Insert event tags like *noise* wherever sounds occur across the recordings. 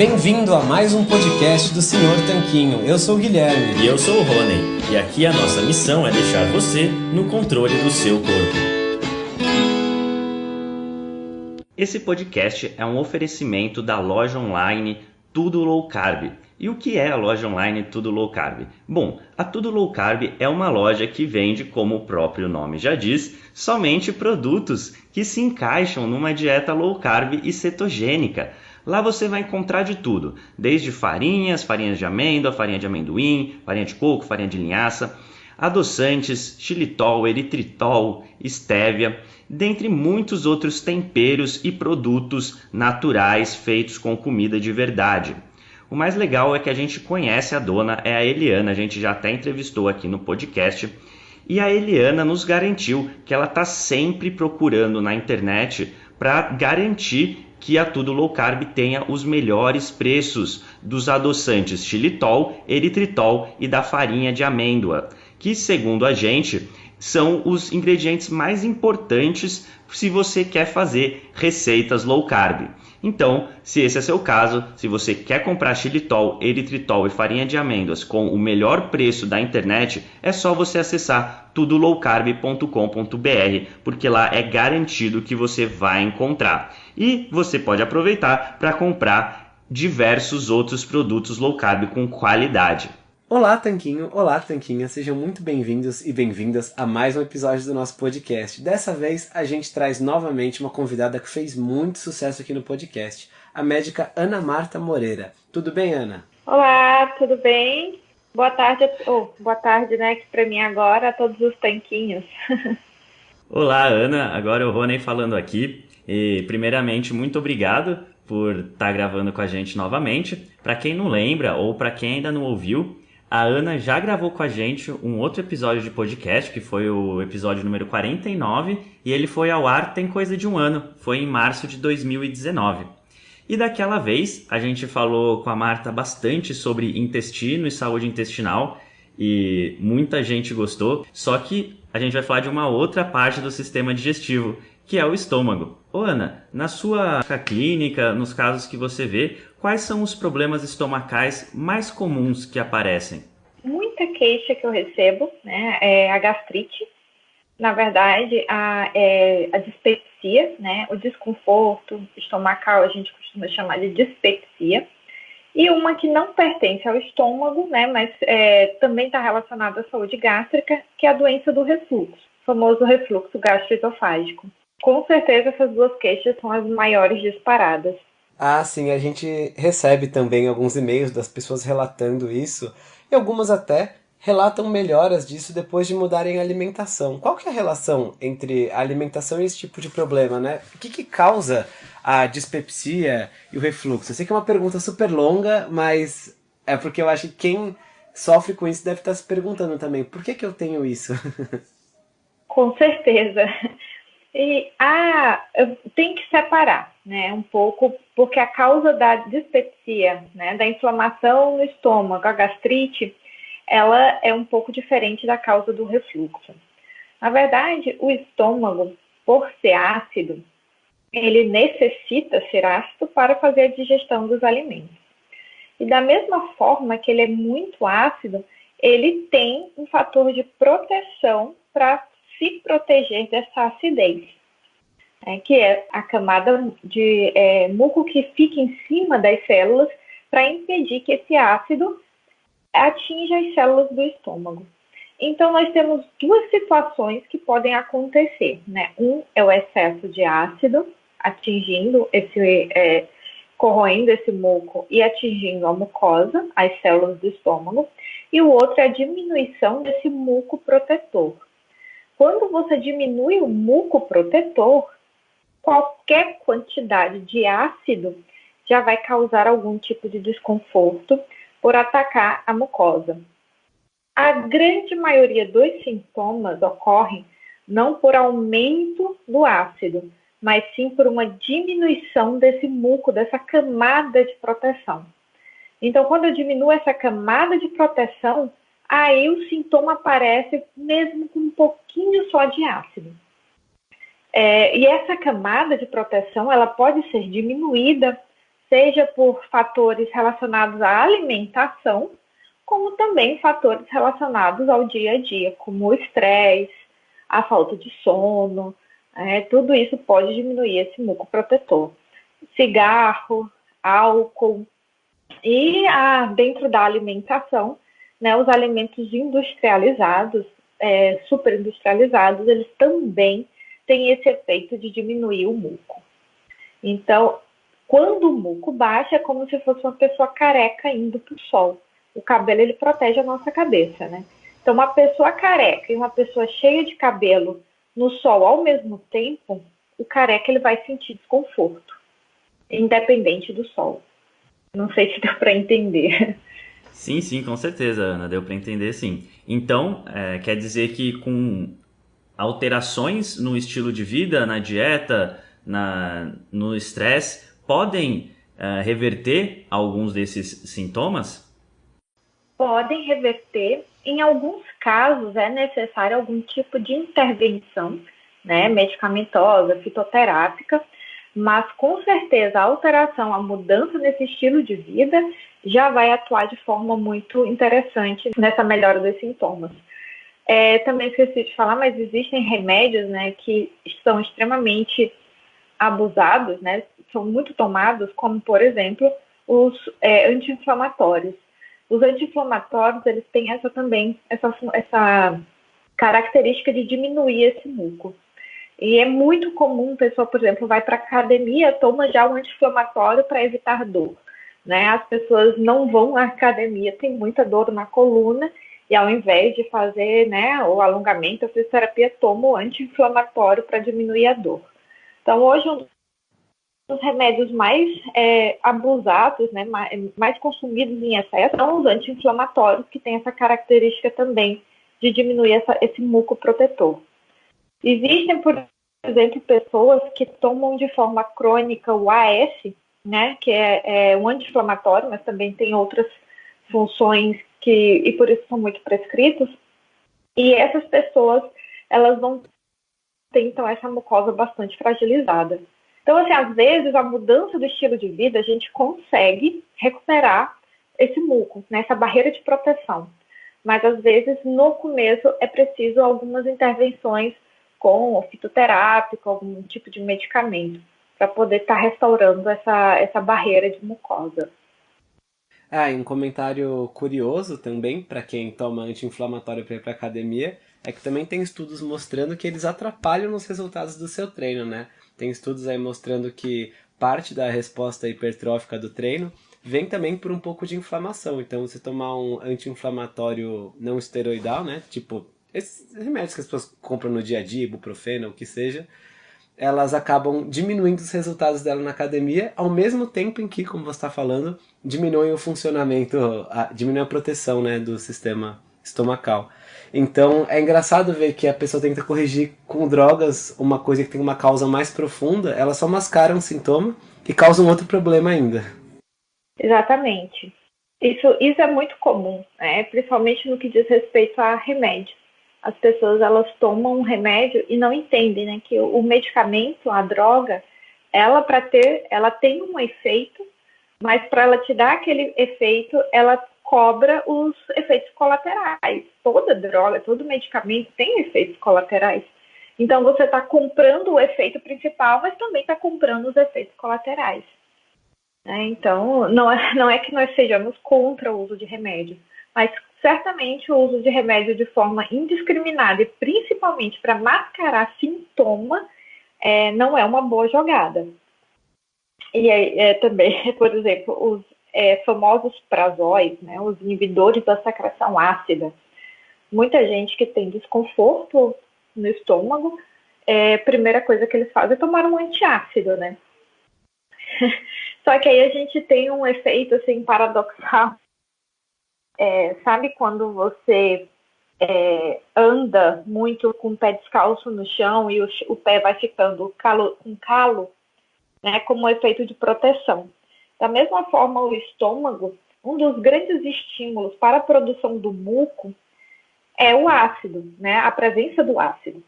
Bem-vindo a mais um podcast do Senhor Tanquinho. Eu sou o Guilherme. E eu sou o Rony. E aqui a nossa missão é deixar você no controle do seu corpo. Esse podcast é um oferecimento da loja online Tudo Low Carb. E o que é a loja online Tudo Low Carb? Bom, a Tudo Low Carb é uma loja que vende, como o próprio nome já diz, somente produtos que se encaixam numa dieta low carb e cetogênica. Lá você vai encontrar de tudo, desde farinhas, farinhas de amêndoa, farinha de amendoim, farinha de coco, farinha de linhaça, adoçantes, xilitol, eritritol, estévia, dentre muitos outros temperos e produtos naturais feitos com comida de verdade. O mais legal é que a gente conhece a dona, é a Eliana, a gente já até entrevistou aqui no podcast. E a Eliana nos garantiu que ela está sempre procurando na internet para garantir que a Tudo Low Carb tenha os melhores preços dos adoçantes xilitol, eritritol e da farinha de amêndoa, que segundo a gente são os ingredientes mais importantes se você quer fazer receitas low carb. Então, se esse é seu caso, se você quer comprar xilitol, eritritol e farinha de amêndoas com o melhor preço da internet, é só você acessar tudolowcarb.com.br, porque lá é garantido que você vai encontrar. E você pode aproveitar para comprar diversos outros produtos low carb com qualidade. Olá, Tanquinho! Olá, Tanquinha! Sejam muito bem-vindos e bem-vindas a mais um episódio do nosso podcast. Dessa vez, a gente traz novamente uma convidada que fez muito sucesso aqui no podcast, a médica Ana Marta Moreira. Tudo bem, Ana? Olá, tudo bem? Boa tarde, oh, boa tarde, né, que para mim agora, a todos os tanquinhos. *laughs* Olá, Ana. Agora o Rony falando aqui. E, primeiramente, muito obrigado por estar tá gravando com a gente novamente. Para quem não lembra ou para quem ainda não ouviu, a Ana já gravou com a gente um outro episódio de podcast, que foi o episódio número 49, e ele foi ao ar tem coisa de um ano, foi em março de 2019. E daquela vez a gente falou com a Marta bastante sobre intestino e saúde intestinal, e muita gente gostou, só que a gente vai falar de uma outra parte do sistema digestivo, que é o estômago. Ô Ana, na sua clínica, nos casos que você vê, quais são os problemas estomacais mais comuns que aparecem? Muita queixa que eu recebo né, é a gastrite, na verdade, a, é, a dispepsia, né, o desconforto estomacal, a gente costuma chamar de dispepsia, e uma que não pertence ao estômago, né, mas é, também está relacionada à saúde gástrica, que é a doença do refluxo, famoso refluxo gastroesofágico. Com certeza essas duas queixas são as maiores disparadas. Ah, sim, a gente recebe também alguns e-mails das pessoas relatando isso, e algumas até relatam melhoras disso depois de mudarem a alimentação. Qual que é a relação entre a alimentação e esse tipo de problema, né? O que, que causa a dispepsia e o refluxo? Eu sei que é uma pergunta super longa, mas é porque eu acho que quem sofre com isso deve estar se perguntando também, por que, que eu tenho isso? *laughs* Com certeza. E ah, tem que separar, né, um pouco, porque a causa da dispepsia, né, da inflamação no estômago, a gastrite, ela é um pouco diferente da causa do refluxo. Na verdade, o estômago, por ser ácido, ele necessita ser ácido para fazer a digestão dos alimentos. E da mesma forma que ele é muito ácido, ele tem um fator de proteção para se proteger dessa acidez, é, que é a camada de é, muco que fica em cima das células para impedir que esse ácido atinja as células do estômago. Então, nós temos duas situações que podem acontecer, né? Um é o excesso de ácido atingindo esse, é, corroendo esse muco e atingindo a mucosa, as células do estômago, e o outro é a diminuição desse muco protetor. Quando você diminui o muco protetor, qualquer quantidade de ácido já vai causar algum tipo de desconforto por atacar a mucosa. A grande maioria dos sintomas ocorrem não por aumento do ácido, mas sim por uma diminuição desse muco, dessa camada de proteção. Então, quando eu diminuo essa camada de proteção, aí o sintoma aparece mesmo com um pouquinho só de ácido. É, e essa camada de proteção ela pode ser diminuída seja por fatores relacionados à alimentação, como também fatores relacionados ao dia a dia, como o estresse, a falta de sono, é, tudo isso pode diminuir esse muco protetor. Cigarro, álcool e a, dentro da alimentação, né, os alimentos industrializados, é, superindustrializados, eles também têm esse efeito de diminuir o muco. Então, quando o muco baixa, é como se fosse uma pessoa careca indo para o sol. O cabelo ele protege a nossa cabeça, né? Então, uma pessoa careca e uma pessoa cheia de cabelo no sol ao mesmo tempo, o careca ele vai sentir desconforto, independente do sol. Não sei se deu para entender. Sim, sim, com certeza, Ana, deu para entender sim. Então, é, quer dizer que com alterações no estilo de vida, na dieta, na, no estresse, podem é, reverter alguns desses sintomas? Podem reverter. Em alguns casos, é necessário algum tipo de intervenção né, medicamentosa, fitoterápica, mas com certeza a alteração, a mudança nesse estilo de vida já vai atuar de forma muito interessante nessa melhora dos sintomas. É, também esqueci de falar, mas existem remédios né, que são extremamente abusados, né, são muito tomados, como por exemplo os é, anti-inflamatórios. Os anti-inflamatórios eles têm essa também essa, essa característica de diminuir esse muco. E é muito comum, pessoa, por exemplo, vai para academia, toma já um anti-inflamatório para evitar dor. Né? As pessoas não vão à academia, tem muita dor na coluna, e ao invés de fazer né, o alongamento, a fisioterapia toma o anti-inflamatório para diminuir a dor. Então, hoje, um dos remédios mais é, abusados, né, mais, consumidos em excesso, são os anti-inflamatórios, que têm essa característica também de diminuir essa, esse muco protetor. Existem, por exemplo, pessoas que tomam de forma crônica o AS, né, que é, é um anti-inflamatório, mas também tem outras funções que, e por isso são muito prescritos. E essas pessoas, elas não têm, então, essa mucosa bastante fragilizada. Então, assim, às vezes, a mudança do estilo de vida, a gente consegue recuperar esse muco, né, essa barreira de proteção. Mas, às vezes, no começo, é preciso algumas intervenções com fitoterápico, algum tipo de medicamento para poder estar tá restaurando essa, essa barreira de mucosa. Ah, e um comentário curioso também para quem toma anti-inflamatório para ir para academia é que também tem estudos mostrando que eles atrapalham nos resultados do seu treino, né? Tem estudos aí mostrando que parte da resposta hipertrófica do treino vem também por um pouco de inflamação. Então, você tomar um anti-inflamatório não esteroidal, né? Tipo, esses remédios que as pessoas compram no dia a dia, ibuprofeno, o que seja, elas acabam diminuindo os resultados dela na academia, ao mesmo tempo em que, como você está falando, diminui o funcionamento, a, a proteção né, do sistema estomacal. Então é engraçado ver que a pessoa tenta corrigir com drogas uma coisa que tem uma causa mais profunda, ela só mascara um sintoma e causa um outro problema ainda. Exatamente. Isso, isso é muito comum, né? principalmente no que diz respeito a remédios as pessoas elas tomam um remédio e não entendem, né, que o medicamento, a droga, ela para ter, ela tem um efeito, mas para ela te dar aquele efeito, ela cobra os efeitos colaterais. Toda droga, todo medicamento tem efeitos colaterais. Então você está comprando o efeito principal, mas também está comprando os efeitos colaterais. Né? Então não é, não é que nós sejamos contra o uso de remédio, mas certamente o uso de remédio de forma indiscriminada e principalmente para mascarar sintoma é, não é uma boa jogada. E é, também, *laughs* por exemplo, os é, famosos prazóis, né, os inibidores da secreção ácida. Muita gente que tem desconforto no estômago, é, primeira coisa que eles fazem é tomar um antiácido, né? *laughs* Só que aí a gente tem um efeito assim paradoxal é, sabe quando você é, anda muito com o pé descalço no chão e o, o pé vai ficando calo, com calo, né, como um efeito de proteção. Da mesma forma, o estômago, um dos grandes estímulos para a produção do muco é o ácido, né, a presença do ácido.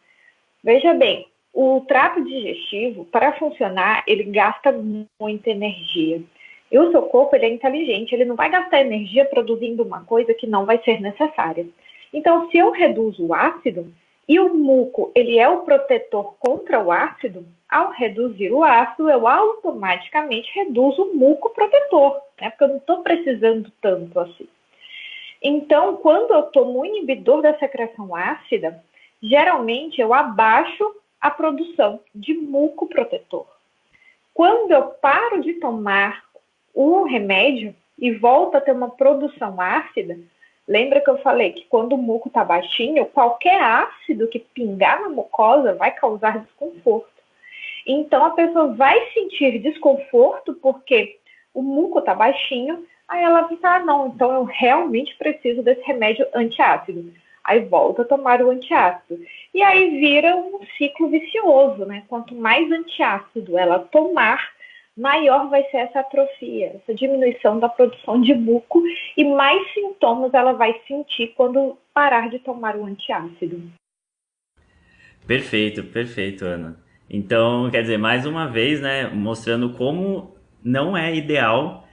Veja bem, o trato digestivo, para funcionar, ele gasta muita energia. E o seu corpo ele é inteligente, ele não vai gastar energia produzindo uma coisa que não vai ser necessária. Então, se eu reduzo o ácido, e o muco, ele é o protetor contra o ácido, ao reduzir o ácido, eu automaticamente reduzo o muco protetor, né? Porque eu não estou precisando tanto assim. Então, quando eu tomo um inibidor da secreção ácida, geralmente eu abaixo a produção de muco protetor. Quando eu paro de tomar o remédio e volto a ter uma produção ácida, lembra que eu falei que quando o muco está baixinho, qualquer ácido que pingar na mucosa vai causar desconforto. Então a pessoa vai sentir desconforto porque o muco está baixinho, aí ela vai ah, não, então eu realmente preciso desse remédio antiácido. Aí volta a tomar o antiácido. E aí vira um ciclo vicioso, né? Quanto mais antiácido ela tomar, maior vai ser essa atrofia, essa diminuição da produção de muco e mais sintomas ela vai sentir quando parar de tomar o antiácido. Perfeito, perfeito, Ana. Então, quer dizer, mais uma vez, né, mostrando como não é ideal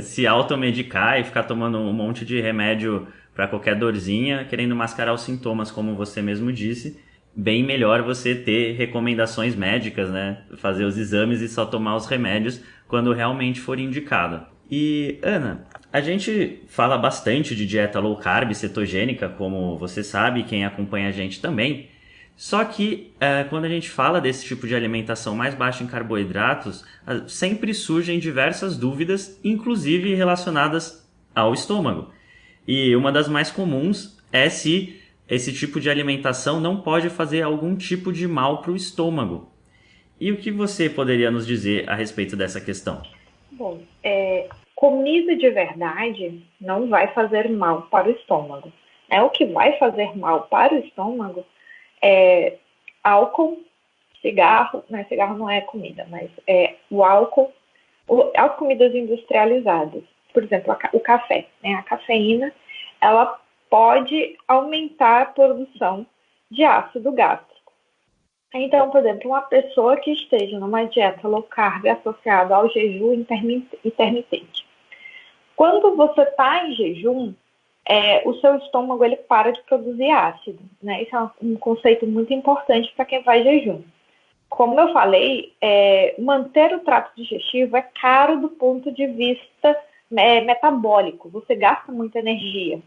se automedicar e ficar tomando um monte de remédio para qualquer dorzinha, querendo mascarar os sintomas, como você mesmo disse bem melhor você ter recomendações médicas, né? Fazer os exames e só tomar os remédios quando realmente for indicado. E, Ana, a gente fala bastante de dieta low carb, cetogênica, como você sabe, quem acompanha a gente também. Só que é, quando a gente fala desse tipo de alimentação mais baixa em carboidratos, sempre surgem diversas dúvidas, inclusive relacionadas ao estômago. E uma das mais comuns é se esse tipo de alimentação não pode fazer algum tipo de mal para o estômago. E o que você poderia nos dizer a respeito dessa questão? Bom, é, comida de verdade não vai fazer mal para o estômago. É o que vai fazer mal para o estômago é álcool, cigarro, né? Cigarro não é comida, mas é o álcool, o, as comidas industrializadas. Por exemplo, a, o café, né? A cafeína, ela pode aumentar a produção de ácido gástrico. Então, por exemplo, uma pessoa que esteja numa dieta low carb associada ao jejum intermitente. Quando você está em jejum, é, o seu estômago ele para de produzir ácido. Né? Isso é um conceito muito importante para quem faz jejum. Como eu falei, é, manter o trato digestivo é caro do ponto de vista é, metabólico. Você gasta muita energia.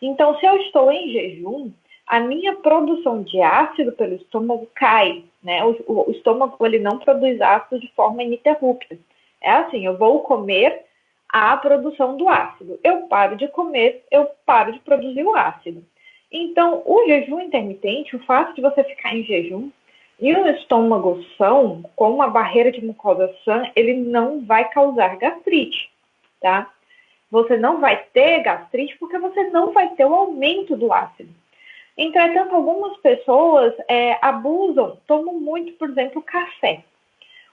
Então, se eu estou em jejum, a minha produção de ácido pelo estômago cai, né? O, o, estômago ele não produz ácido de forma ininterrupta. É assim, eu vou comer a produção do ácido. Eu paro de comer, eu paro de produzir o ácido. Então, o jejum intermitente, o fato de você ficar em jejum e um estômago são, com uma barreira de mucosa sã, ele não vai causar gastrite, tá? Você não vai ter gastrite porque você não vai ter o aumento do ácido. Entretanto, algumas pessoas é, abusam, tomam muito, por exemplo, café.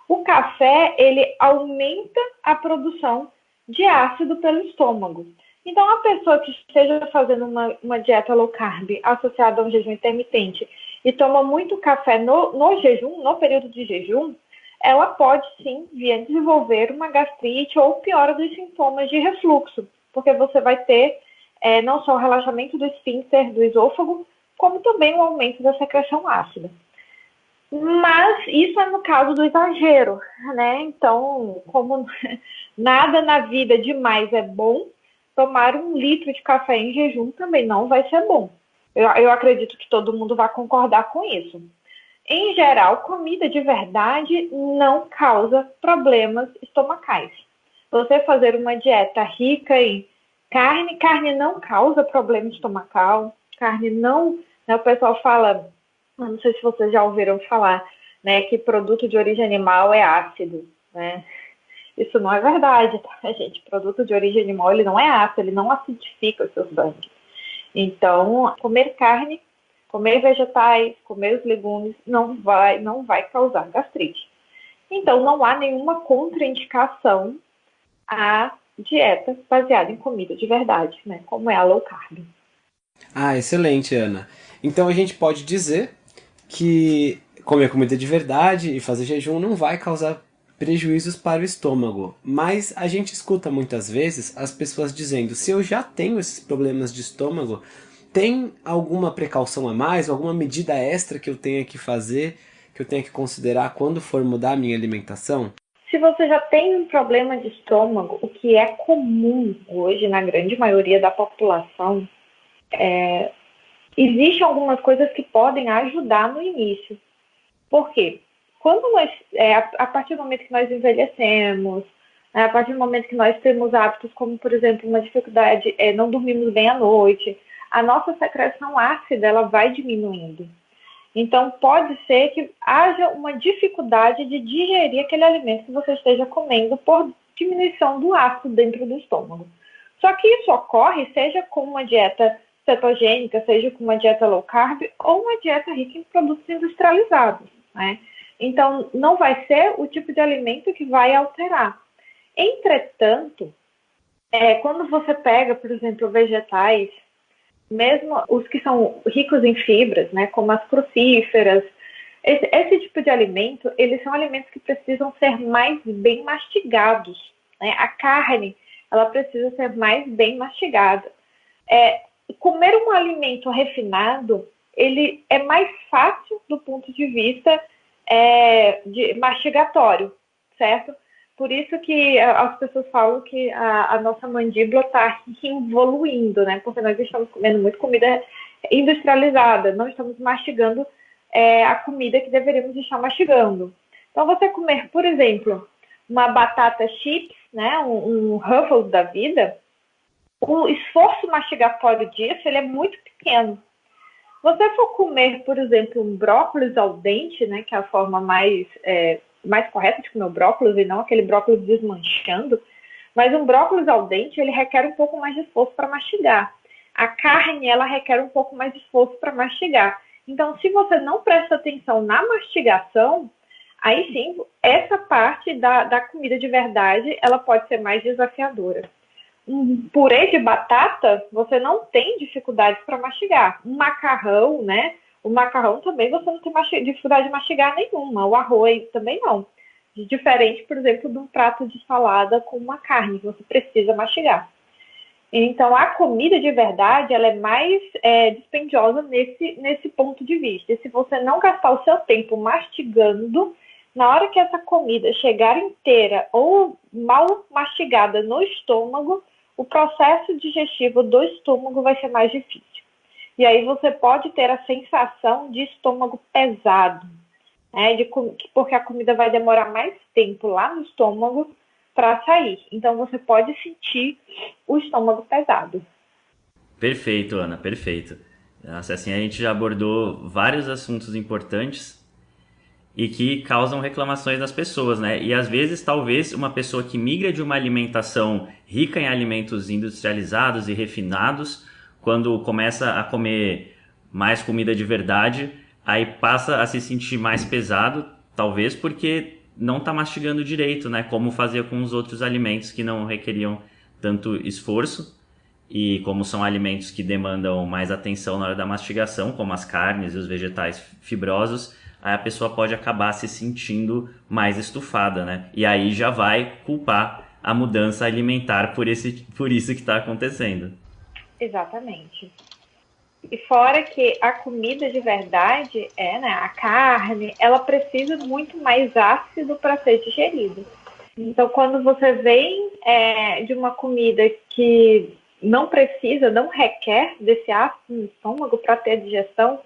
O café, ele aumenta a produção de ácido pelo estômago. Então, a pessoa que esteja fazendo uma, uma dieta low carb associada a um jejum intermitente e toma muito café no, no jejum, no período de jejum, ela pode sim vir a desenvolver uma gastrite ou piora dos sintomas de refluxo, porque você vai ter é, não só o relaxamento do esfíncter do esôfago, como também o aumento da secreção ácida. Mas isso é no caso do exagero, né? Então, como *laughs* nada na vida demais é bom, tomar um litro de café em jejum também não vai ser bom. Eu, eu acredito que todo mundo vai concordar com isso. Em geral, comida de verdade não causa problemas estomacais. Você fazer uma dieta rica em carne, carne não causa problema estomacal, carne não. Né, o pessoal fala, não sei se vocês já ouviram falar, né, que produto de origem animal é ácido, né? Isso não é verdade, tá, gente? Produto de origem animal ele não é ácido, ele não acidifica o seu sangue. Então, comer carne comer vegetais, comer os legumes não vai, não vai causar gastrite. Então, não há nenhuma contraindicação à dieta baseada em comida de verdade, né? Como é a low carb. Ah, excelente, Ana. Então a gente pode dizer que comer comida de verdade e fazer jejum não vai causar prejuízos para o estômago, mas a gente escuta muitas vezes as pessoas dizendo, se eu já tenho esses problemas de estômago, tem alguma precaução a mais, alguma medida extra que eu tenha que fazer, que eu tenha que considerar quando for mudar a minha alimentação? Se você já tem um problema de estômago, o que é comum hoje na grande maioria da população, é, existem algumas coisas que podem ajudar no início. Por quê? Quando nós, é, a partir do momento que nós envelhecemos, né, a partir do momento que nós temos hábitos como, por exemplo, uma dificuldade, é, não dormimos bem à noite, a nossa secreção ácida ela vai diminuindo. Então, pode ser que haja uma dificuldade de digerir aquele alimento que você esteja comendo por diminuição do ácido dentro do estômago. Só que isso ocorre seja com uma dieta cetogênica, seja com uma dieta low carb ou uma dieta rica em produtos industrializados, né? Então, não vai ser o tipo de alimento que vai alterar. Entretanto, é, quando você pega, por exemplo, vegetais mesmo os que são ricos em fibras, né, como as crucíferas, esse, esse, tipo de alimento, eles são alimentos que precisam ser mais bem mastigados. Né? A carne, ela precisa ser mais bem mastigada. É, comer um alimento refinado, ele é mais fácil do ponto de vista é, de mastigatório, certo? Por isso que as pessoas falam que a, a nossa mandíbula está evoluindo, né? Porque nós estamos comendo muito comida industrializada, não estamos mastigando é, a comida que deveríamos estar mastigando. Então, você comer, por exemplo, uma batata chips, né, um, um Ruffles da vida, o esforço mastigatório disso ele é muito pequeno. Você for comer, por exemplo, um brócolis ao dente, né, que é a forma mais é, mais correta de comer o brócolis e não aquele brócolis desmanchando, mas um brócolis al dente, ele requer um pouco mais de esforço para mastigar. A carne, ela requer um pouco mais de esforço para mastigar. Então, se você não presta atenção na mastigação, aí sim, essa parte da, da comida de verdade, ela pode ser mais desafiadora. Um purê de batata, você não tem dificuldades para mastigar. Um macarrão, né? O macarrão também você não tem dificuldade de mastigar nenhuma. O arroz também não. Diferente, por exemplo, de um prato de salada com uma carne que você precisa mastigar. Então, a comida de verdade ela é mais é, dispendiosa nesse, nesse ponto de vista. E se você não gastar o seu tempo mastigando, na hora que essa comida chegar inteira ou mal mastigada no estômago, o processo digestivo do estômago vai ser mais difícil. E aí você pode ter a sensação de estômago pesado, né? De, porque a comida vai demorar mais tempo lá no estômago para sair. Então você pode sentir o estômago pesado. Perfeito, Ana, perfeito. Assim, a gente já abordou vários assuntos importantes e que causam reclamações das pessoas, né? E às vezes, talvez, uma pessoa que migra de uma alimentação rica em alimentos industrializados e refinados quando começa a comer mais comida de verdade, aí passa a se sentir mais pesado, talvez porque não está mastigando direito, né? Como fazia com os outros alimentos que não requeriam tanto esforço. E como são alimentos que demandam mais atenção na hora da mastigação, como as carnes e os vegetais fibrosos, aí a pessoa pode acabar se sentindo mais estufada, né? E aí já vai culpar a mudança alimentar por, esse, por isso que está acontecendo. Exatamente. E fora que a comida de verdade, é, né, a carne, ela precisa muito mais ácido para ser digerida. Então, quando você vem é, de uma comida que não precisa, não requer desse ácido no estômago para ter digestão,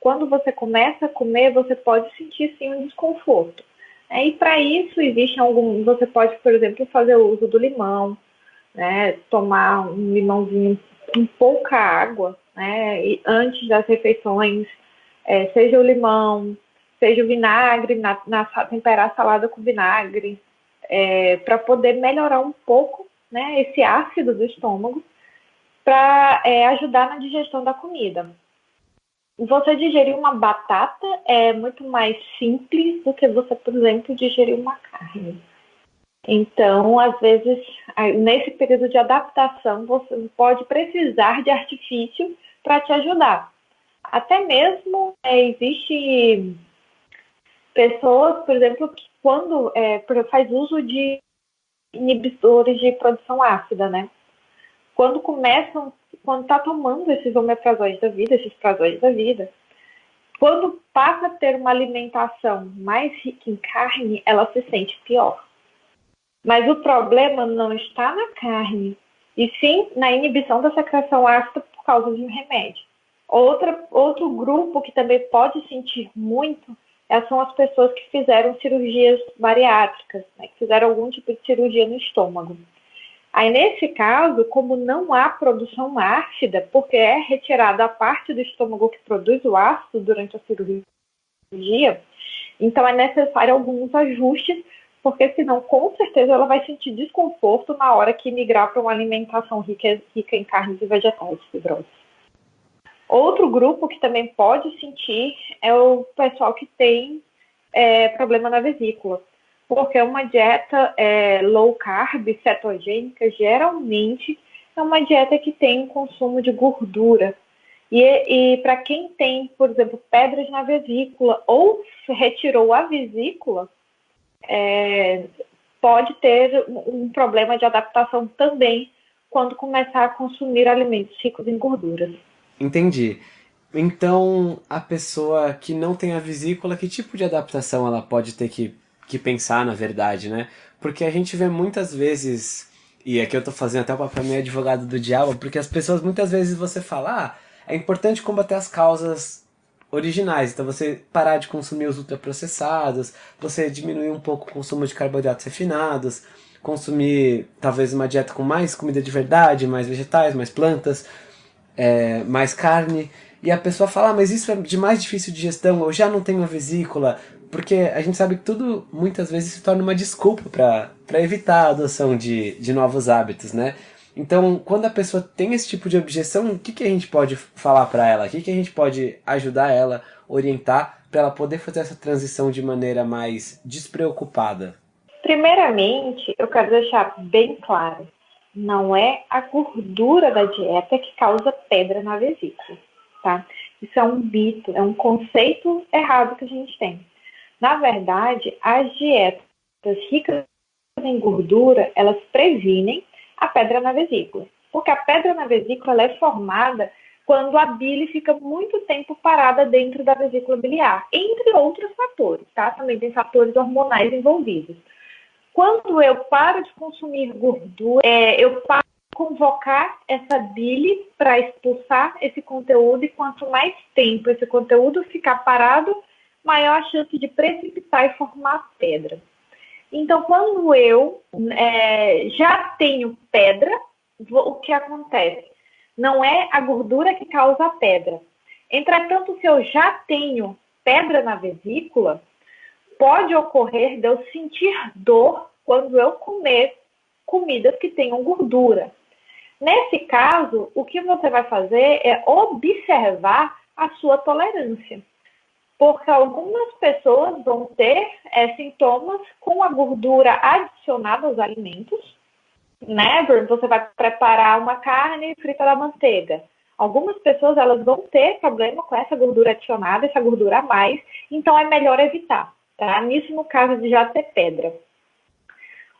quando você começa a comer, você pode sentir sim um desconforto. É, e para isso existe algum, você pode, por exemplo, fazer o uso do limão, né, tomar um limãozinho com pouca água, né? E antes das refeições, é, seja o limão, seja o vinagre, na, na temperar a salada com vinagre, é, para poder melhorar um pouco, né? Esse ácido do estômago, para é, ajudar na digestão da comida. Você digerir uma batata é muito mais simples do que você, por exemplo, digerir uma carne. Então, às vezes, nesse período de adaptação, você pode precisar de artifício para te ajudar. Até mesmo é, existe Pessoas, por exemplo, que quando é, faz uso de inibidores de produção ácida, né? Quando começam, quando tá tomando esses omeprazóis da vida, esses prazóis da vida, quando passa a ter uma alimentação mais rica em carne, ela se sente pior. Mas o problema não está na carne, e sim na inibição da secreção ácida por causa de um remédio. Outra, outro grupo que também pode sentir muito é, são as pessoas que fizeram cirurgias bariátricas, né, que fizeram algum tipo de cirurgia no estômago. Aí, nesse caso, como não há produção ácida, porque é retirada a parte do estômago que produz o ácido durante a cirurgia, então é necessário alguns ajustes, porque senão, com certeza, ela vai sentir desconforto na hora que migrar para uma alimentação rica, rica em carnes e vegetais fibrosas. Outro grupo que também pode sentir é o pessoal que tem é, problema na vesícula porque uma dieta é, low carb, cetogênica, geralmente é uma dieta que tem consumo de gordura. E, e para quem tem, por exemplo, pedras na vesícula ou retirou a vesícula, é, pode ter um problema de adaptação também quando começar a consumir alimentos ricos em gorduras. Entendi. Então, a pessoa que não tem a vesícula, que tipo de adaptação ela pode ter que que pensar, na verdade, né? Porque a gente vê muitas vezes, e aqui eu tô fazendo até o papel meio advogado do diabo, porque as pessoas muitas vezes você fala, ah, é importante combater as causas originais, então você parar de consumir os ultraprocessados, você diminuir um pouco o consumo de carboidratos refinados, consumir talvez uma dieta com mais comida de verdade, mais vegetais, mais plantas, é, mais carne, e a pessoa fala, ah, mas isso é de mais difícil de gestão, eu já não tenho a vesícula, porque a gente sabe que tudo muitas vezes se torna uma desculpa para evitar a adoção de, de novos hábitos, né? Então, quando a pessoa tem esse tipo de objeção, o que, que a gente pode falar para ela? O que, que a gente pode ajudar ela, orientar, para ela poder fazer essa transição de maneira mais despreocupada? Primeiramente, eu quero deixar bem claro: não é a gordura da dieta que causa pedra na vesícula, tá? Isso é um mito, é um conceito errado que a gente tem. Na verdade, as dietas ricas em gordura, elas previnem a pedra na vesícula. Porque a pedra na vesícula é formada quando a bile fica muito tempo parada dentro da vesícula biliar, entre outros fatores, tá? Também tem fatores hormonais envolvidos. Quando eu paro de consumir gordura, é, eu paro de convocar essa bile para expulsar esse conteúdo, e quanto mais tempo esse conteúdo ficar parado, maior a chance de precipitar e formar pedra. Então, quando eu é, já tenho pedra, o que acontece? Não é a gordura que causa a pedra. Entretanto, se eu já tenho pedra na vesícula, pode ocorrer de eu sentir dor quando eu comer comidas que tenham gordura. Nesse caso, o que você vai fazer é observar a sua tolerância porque algumas pessoas vão ter é, sintomas com a gordura adicionada aos alimentos, né? Você vai preparar uma carne frita da manteiga. Algumas pessoas elas vão ter problema com essa gordura adicionada, essa gordura a mais, então é melhor evitar, tá? Nisso no caso de já ter pedra.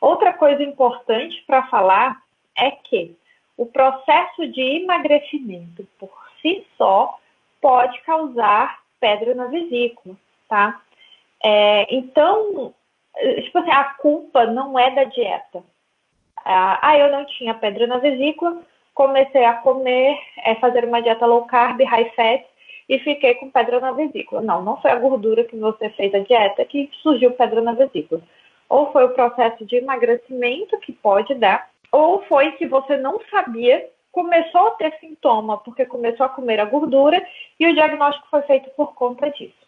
Outra coisa importante para falar é que o processo de emagrecimento por si só pode causar pedra na vesícula, tá? É, então, tipo assim, a culpa não é da dieta. Ah, eu não tinha pedra na vesícula, comecei a comer, é, fazer uma dieta low carb, high fat, e fiquei com pedra na vesícula. Não, não foi a gordura que você fez a dieta que surgiu pedra na vesícula. Ou foi o processo de emagrecimento que pode dar, ou foi que você não sabia começou a ter sintoma porque começou a comer a gordura e o diagnóstico foi feito por conta disso.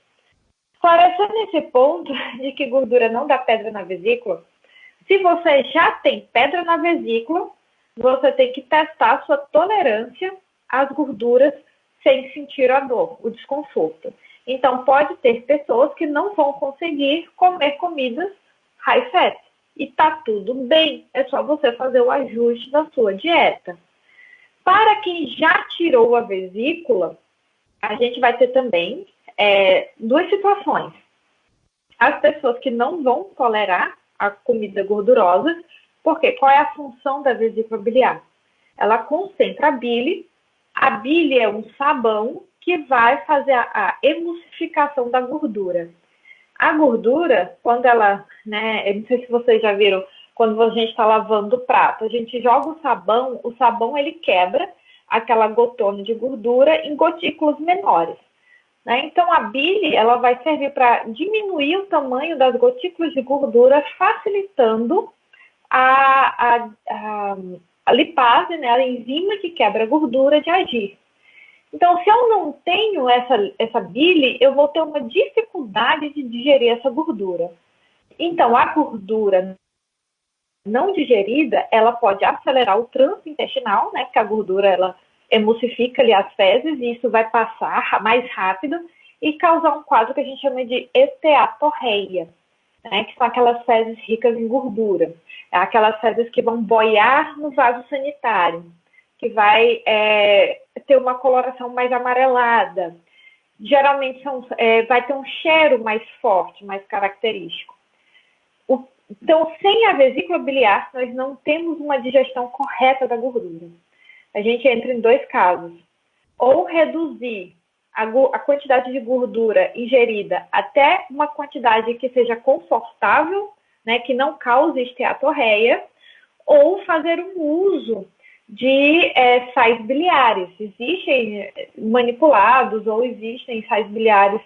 Esclarecendo esse ponto *laughs* de que gordura não dá pedra na vesícula, se você já tem pedra na vesícula, você tem que testar sua tolerância às gorduras sem sentir a dor, o desconforto. Então, pode ter pessoas que não vão conseguir comer comidas high fat. E tá tudo bem, é só você fazer o ajuste da sua dieta. Para quem já tirou a vesícula, a gente vai ter também é, duas situações. as pessoas que não vão tolerar a comida gordurosa, porque qual é a função da vesícula biliar? Ela concentra a bile, a bile é um sabão que vai fazer a, emulsificação da gordura. A gordura, quando ela, né, eu não sei se vocês já viram, quando a gente está lavando o prato, a gente joga o sabão, o sabão ele quebra aquela gotona de gordura em gotículas menores. Né? Então, a bile ela vai servir para diminuir o tamanho das gotículas de gordura, facilitando a, a, a, a lipase, né, a enzima que quebra a gordura, de agir. Então, se eu não tenho essa, essa bile, eu vou ter uma dificuldade de digerir essa gordura. Então, a gordura não digerida, ela pode acelerar o trânsito intestinal, né? Porque a gordura, ela emulsifica ali as fezes e isso vai passar mais rápido e causar um quadro que a gente chama de esteatorreia, né? Que são aquelas fezes ricas em gordura. É aquelas fezes que vão boiar no vaso sanitário, que vai é, ter uma coloração mais amarelada. Geralmente são, é, vai ter um cheiro mais forte, mais característico. O, então, sem a vesícula biliar, nós não temos uma digestão correta da gordura. A gente entra em dois casos. Ou reduzir a, a quantidade de gordura ingerida até uma quantidade que seja confortável, né, que não cause esteatorreia, ou fazer um uso de é, sais biliares. Existem é, manipulados ou existem sais biliares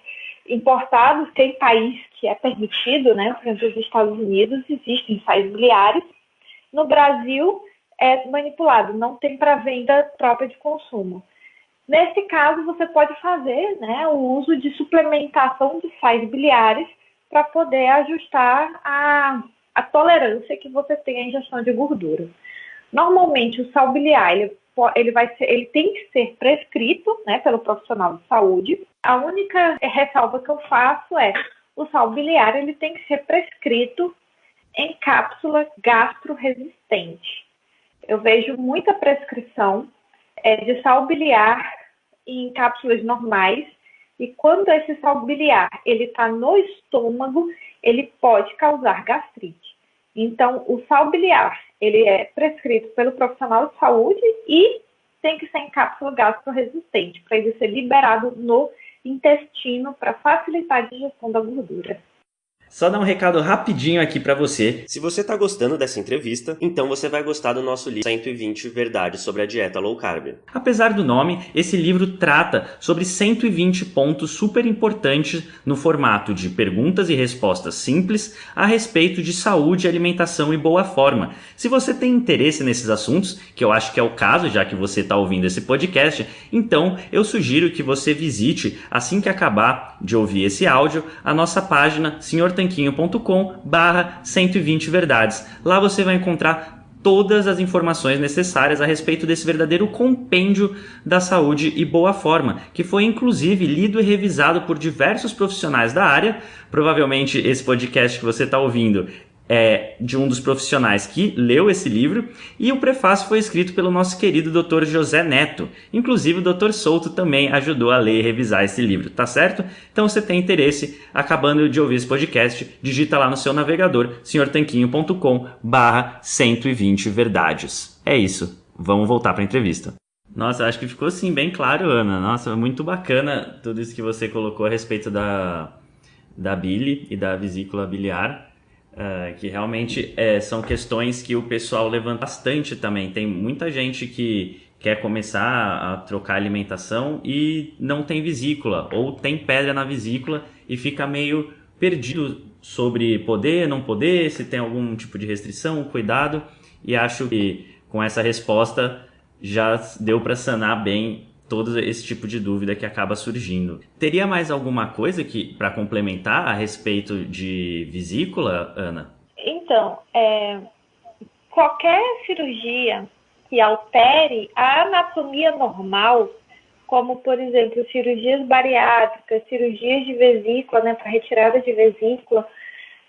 importados, tem país que é permitido, né? Por exemplo, os Estados Unidos existem sais biliares. No Brasil é manipulado, não tem para venda própria de consumo. Nesse caso, você pode fazer né, o uso de suplementação de sais biliares para poder ajustar a, a tolerância que você tem à ingestão de gordura. Normalmente, o sal biliar, ele, ele, vai ser, ele tem que ser prescrito né, pelo profissional de saúde. A única ressalva que eu faço é o sal biliar ele tem que ser prescrito em cápsula gastroresistente. Eu vejo muita prescrição é, de sal biliar em cápsulas normais e quando esse sal biliar ele está no estômago, ele pode causar gastrite. Então, o sal biliar ele é prescrito pelo profissional de saúde e tem que ser em cápsula gastroresistente, para ele ser liberado no intestino para facilitar a digestão da gordura. Só dar um recado rapidinho aqui para você. Se você tá gostando dessa entrevista, então você vai gostar do nosso livro 120 Verdades sobre a Dieta Low Carb. Apesar do nome, esse livro trata sobre 120 pontos super importantes no formato de perguntas e respostas simples a respeito de saúde, alimentação e boa forma. Se você tem interesse nesses assuntos, que eu acho que é o caso já que você está ouvindo esse podcast, então eu sugiro que você visite, assim que acabar de ouvir esse áudio, a nossa página Senhor tanquinho.com barra 120 verdades. Lá você vai encontrar todas as informações necessárias a respeito desse verdadeiro compêndio da saúde e boa forma, que foi inclusive lido e revisado por diversos profissionais da área. Provavelmente esse podcast que você está ouvindo é, de um dos profissionais que leu esse livro, e o prefácio foi escrito pelo nosso querido Dr. José Neto. Inclusive, o Dr. Souto também ajudou a ler e revisar esse livro, tá certo? Então, se tem interesse, acabando de ouvir esse podcast, digita lá no seu navegador, senhortanquinho.com barra 120 verdades. É isso, vamos voltar para a entrevista. Nossa, acho que ficou assim bem claro, Ana. Nossa, muito bacana tudo isso que você colocou a respeito da, da bile e da vesícula biliar. Uh, que realmente é, são questões que o pessoal levanta bastante também. Tem muita gente que quer começar a trocar alimentação e não tem vesícula, ou tem pedra na vesícula e fica meio perdido sobre poder, não poder, se tem algum tipo de restrição, cuidado. E acho que com essa resposta já deu para sanar bem todo esse tipo de dúvida que acaba surgindo. Teria mais alguma coisa que para complementar a respeito de vesícula, Ana? Então, é, qualquer cirurgia que altere a anatomia normal, como por exemplo cirurgias bariátricas, cirurgias de vesícula, né, para retirada de vesícula,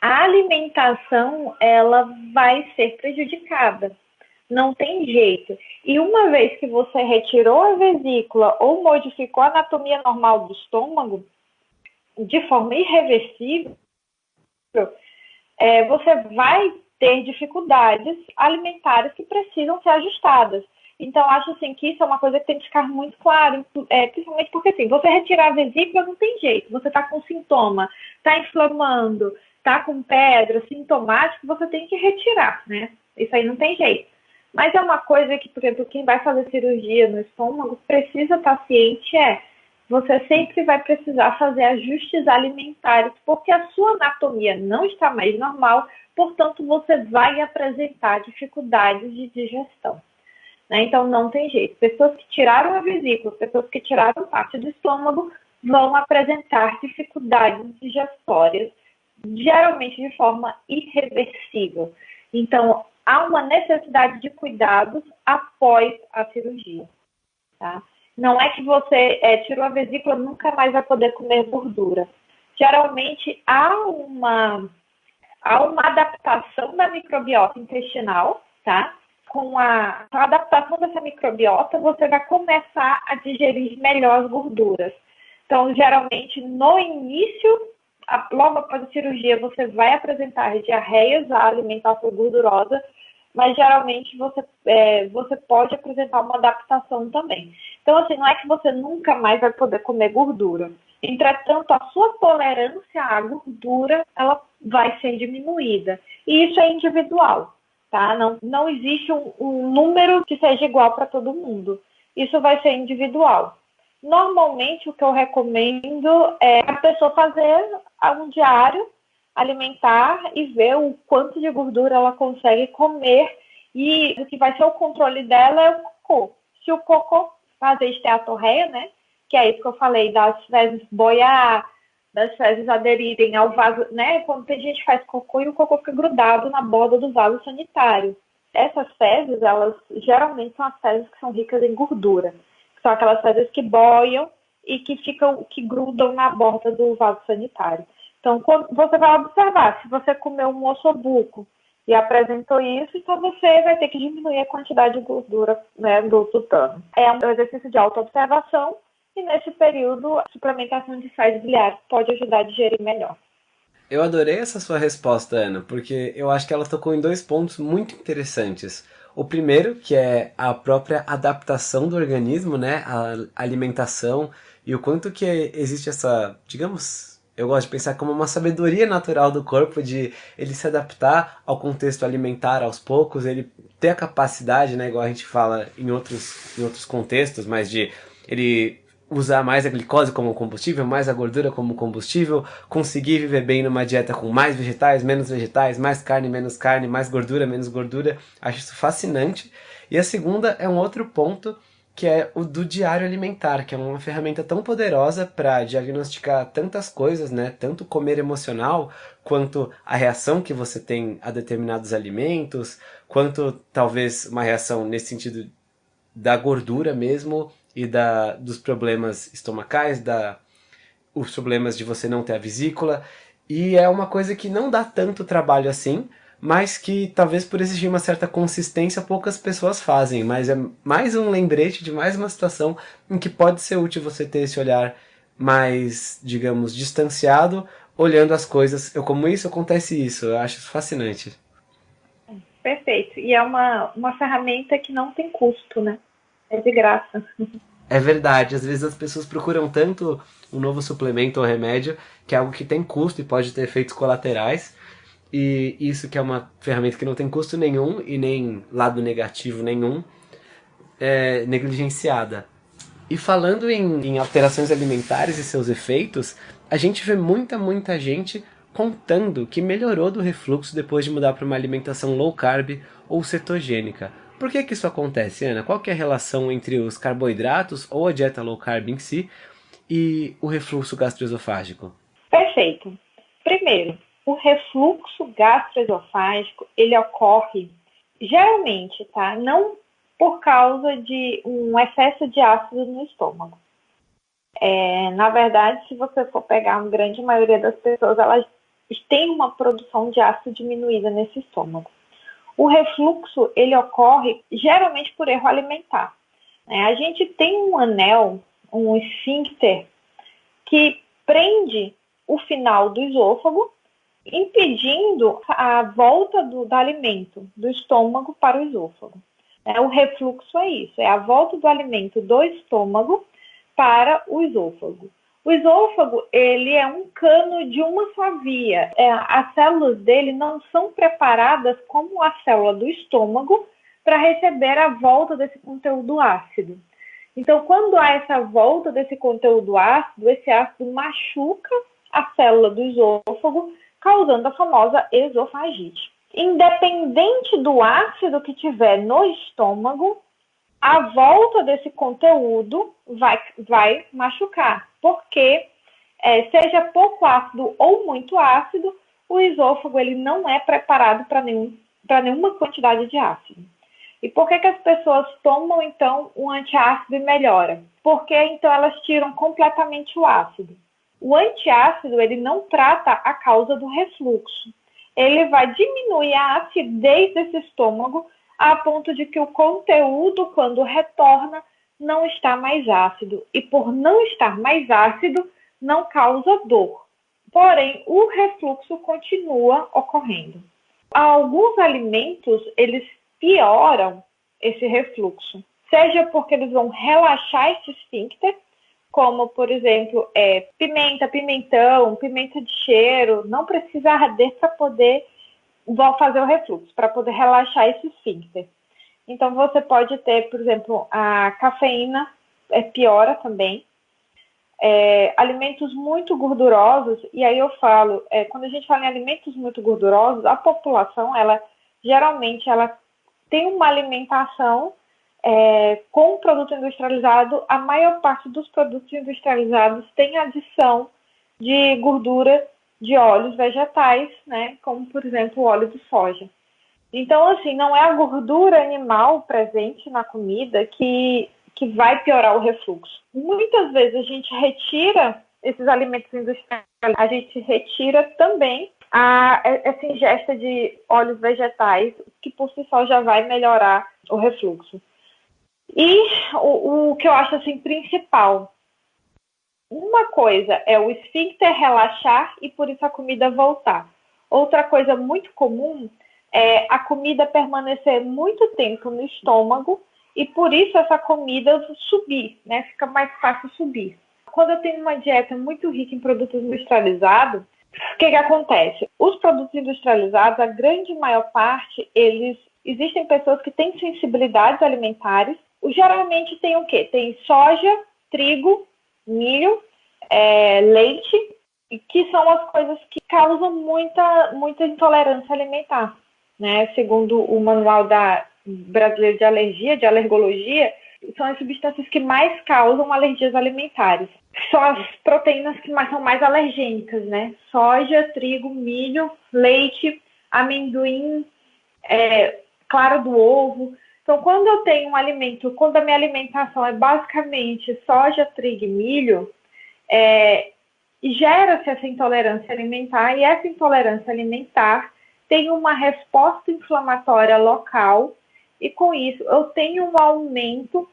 a alimentação ela vai ser prejudicada não tem jeito. E uma vez que você retirou a vesícula ou modificou a anatomia normal do estômago, de forma irreversível, é, você vai ter dificuldades alimentares que precisam ser ajustadas. Então, acho assim que isso é uma coisa que tem que ficar muito claro, é, principalmente porque assim, você retirar a vesícula não tem jeito, você está com sintoma, está inflamando, está com pedra, sintomático, você tem que retirar, né? Isso aí não tem jeito. Mas é uma coisa que, por exemplo, quem vai fazer cirurgia no estômago precisa estar ciente é você sempre vai precisar fazer ajustes alimentares, porque a sua anatomia não está mais normal, portanto, você vai apresentar dificuldades de digestão. Né? Então, não tem jeito. Pessoas que tiraram a vesícula, pessoas que tiraram parte do estômago, vão apresentar dificuldades digestórias, geralmente de forma irreversível. Então, há uma necessidade de cuidados após a cirurgia. Tá? Não é que você é, tirou a vesícula nunca mais vai poder comer gordura. Geralmente há uma, há uma adaptação da microbiota intestinal, tá? Com a, com a adaptação dessa microbiota, você vai começar a digerir melhor as gorduras. Então, geralmente, no início, logo após a cirurgia, você vai apresentar diarreias, a alimentação gordurosa, mas geralmente você, é, você pode apresentar uma adaptação também. Então, assim, não é que você nunca mais vai poder comer gordura. Entretanto, a sua tolerância à gordura, ela vai ser diminuída. E isso é individual, tá? Não, não existe um, um número que seja igual para todo mundo. Isso vai ser individual. Normalmente, o que eu recomendo é a pessoa fazer um diário alimentar e ver o quanto de gordura ela consegue comer e o que vai ser o controle dela é o cocô. Se o cocô fazer esteatorreia, né, que é isso que eu falei, das fezes boiar, das fezes aderirem ao vaso, né, quando tem gente que faz cocô e o cocô fica grudado na borda do vaso sanitário. Essas fezes, elas geralmente são as fezes que são ricas em gordura. São aquelas fezes que boiam e que ficam, que grudam na borda do vaso sanitário. Então, você vai observar, se você comeu um ossobuco e apresentou isso, então você vai ter que diminuir a quantidade de gordura né, do tutano. É um exercício de autoobservação e nesse período a suplementação de sais biliares pode ajudar a digerir melhor. Eu adorei essa sua resposta, Ana, porque eu acho que ela tocou em dois pontos muito interessantes. O primeiro, que é a própria adaptação do organismo, né, a alimentação e o quanto que existe essa, digamos, eu gosto de pensar como uma sabedoria natural do corpo de ele se adaptar ao contexto alimentar aos poucos, ele ter a capacidade, né, igual a gente fala em outros, em outros contextos, mas de ele usar mais a glicose como combustível, mais a gordura como combustível, conseguir viver bem numa dieta com mais vegetais, menos vegetais, mais carne, menos carne, mais gordura, menos gordura. Acho isso fascinante. E a segunda é um outro ponto que é o do diário alimentar, que é uma ferramenta tão poderosa para diagnosticar tantas coisas, né? Tanto comer emocional, quanto a reação que você tem a determinados alimentos, quanto talvez uma reação nesse sentido da gordura mesmo e da, dos problemas estomacais, da, os problemas de você não ter a vesícula. E é uma coisa que não dá tanto trabalho assim, mas que talvez por exigir uma certa consistência poucas pessoas fazem, mas é mais um lembrete de mais uma situação em que pode ser útil você ter esse olhar mais, digamos, distanciado, olhando as coisas, eu como isso, acontece isso, eu acho isso fascinante. Perfeito, e é uma, uma ferramenta que não tem custo, né? É de graça. É verdade, às vezes as pessoas procuram tanto um novo suplemento ou remédio, que é algo que tem custo e pode ter efeitos colaterais, e isso que é uma ferramenta que não tem custo nenhum e nem lado negativo nenhum, é negligenciada. E falando em, em alterações alimentares e seus efeitos, a gente vê muita, muita gente contando que melhorou do refluxo depois de mudar para uma alimentação low carb ou cetogênica. Por que, que isso acontece, Ana? Qual é a relação entre os carboidratos ou a dieta low carb em si e o refluxo gastroesofágico? Perfeito. Primeiro, o refluxo gastroesofágico, ele ocorre geralmente, tá? Não por causa de um excesso de ácido no estômago. É, na verdade, se você for pegar uma grande maioria das pessoas, elas têm uma produção de ácido diminuída nesse estômago. O refluxo, ele ocorre geralmente por erro alimentar. Né? A gente tem um anel, um esfíncter, que prende o final do esôfago impedindo a volta do, do alimento do estômago para o esôfago. É, o refluxo é isso, é a volta do alimento do estômago para o esôfago. O esôfago, ele é um cano de uma só via. É, as células dele não são preparadas como a célula do estômago para receber a volta desse conteúdo ácido. Então, quando há essa volta desse conteúdo ácido, esse ácido machuca a célula do esôfago, causando a famosa esofagite. Independente do ácido que tiver no estômago, a volta desse conteúdo vai, vai machucar, porque é, seja pouco ácido ou muito ácido, o esôfago ele não é preparado para nenhum, nenhuma quantidade de ácido. E por que, que as pessoas tomam então um antiácido e melhora? Porque então elas tiram completamente o ácido. O antiácido ele não trata a causa do refluxo. Ele vai diminuir a acidez desse estômago a ponto de que o conteúdo, quando retorna, não está mais ácido. E por não estar mais ácido, não causa dor. Porém, o refluxo continua ocorrendo. Alguns alimentos, eles pioram esse refluxo. Seja porque eles vão relaxar esse esfíncter, como, por exemplo, é, pimenta, pimentão, pimenta de cheiro, não precisa arder para poder fazer o refluxo, para poder relaxar esse esfíncter. Então, você pode ter, por exemplo, a cafeína, é, piora também. É, alimentos muito gordurosos, e aí eu falo, é, quando a gente fala em alimentos muito gordurosos, a população, ela geralmente ela tem uma alimentação é, com produto industrializado, a maior parte dos produtos industrializados tem adição de gordura de óleos vegetais, né, como por exemplo o óleo de soja. Então, assim, não é a gordura animal presente na comida que, que vai piorar o refluxo. Muitas vezes a gente retira esses alimentos industriais, a gente retira também a, essa ingesta de óleos vegetais, que por si só já vai melhorar o refluxo. E o, o que eu acho assim principal, uma coisa é o esfíncter relaxar e por isso a comida voltar. Outra coisa muito comum é a comida permanecer muito tempo no estômago e por isso essa comida subir, né? Fica mais fácil subir. Quando eu tenho uma dieta muito rica em produtos industrializados, o que, que acontece? Os produtos industrializados, a grande maior parte, eles existem pessoas que têm sensibilidades alimentares. Geralmente tem o quê? Tem soja, trigo, milho, é, leite, que são as coisas que causam muita, muita intolerância alimentar. Né? Segundo o manual da brasileiro de alergia, de alergologia, são as substâncias que mais causam alergias alimentares são as proteínas que mais, são mais alergênicas, né? Soja, trigo, milho, leite, amendoim, é, clara do ovo. Então, quando eu tenho um alimento, quando a minha alimentação é basicamente soja, trigo e milho, é, gera-se essa intolerância alimentar e essa intolerância alimentar tem uma resposta inflamatória local e com isso eu tenho um aumento